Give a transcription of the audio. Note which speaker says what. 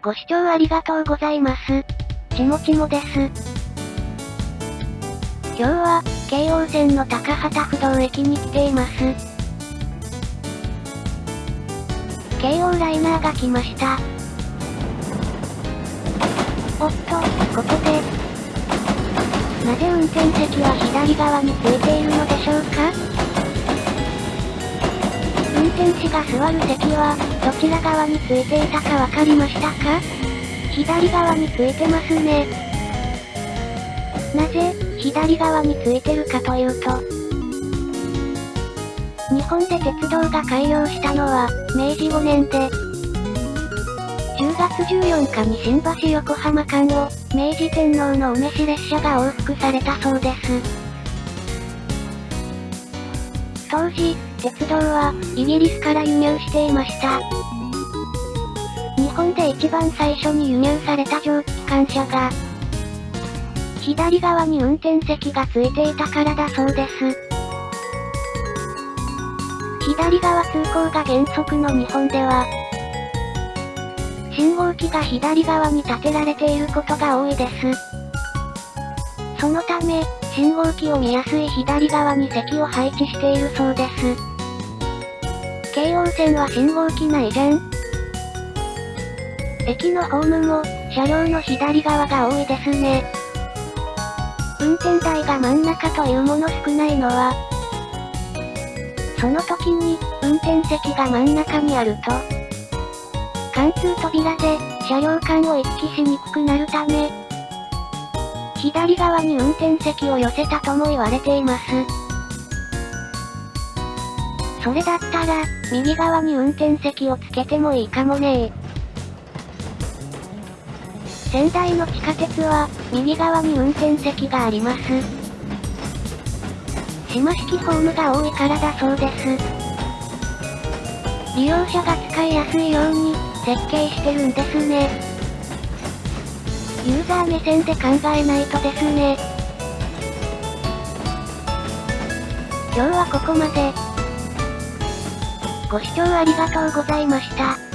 Speaker 1: ご視聴ありがとうございます。ちもちもです。今日は、京王線の高畑不動駅に来ています。京王ライナーが来ました。おっと、ここで。なぜ運転席は左側についているのでしょうか？士が座る席は、どちら側についていたかわかりましたか？左側についてますね。なぜ、左側についてるかというと、日本で鉄道が開業したのは、明治5年で、10月14日に新橋横浜間を、明治天皇のお召し列車が往復されたそうです。当時、鉄道は、イギリスから輸入していました。日本で一番最初に輸入された蒸気機関車が、左側に運転席がついていたからだそうです。左側通行が原則の日本では、信号機が左側に立てられていることが多いです。そのため、信号機を見やすい左側に席を配置しているそうです。京王線は信号機ないじゃん？駅のホームも、車両の左側が多いですね。運転台が真ん中というもの少ないのは、その時に、運転席が真ん中にあると、貫通扉で、車両間を行き来しにくくなるため、左側に運転席を寄せたとも言われています。それだったら、右側に運転席をつけてもいいかもね仙台の地下鉄は、右側に運転席があります。島式ホームが多いからだそうです。利用者が使いやすいように、設計してるんですね。ザー目線で考えないとですね。今日はここまで。ご視聴ありがとうございました。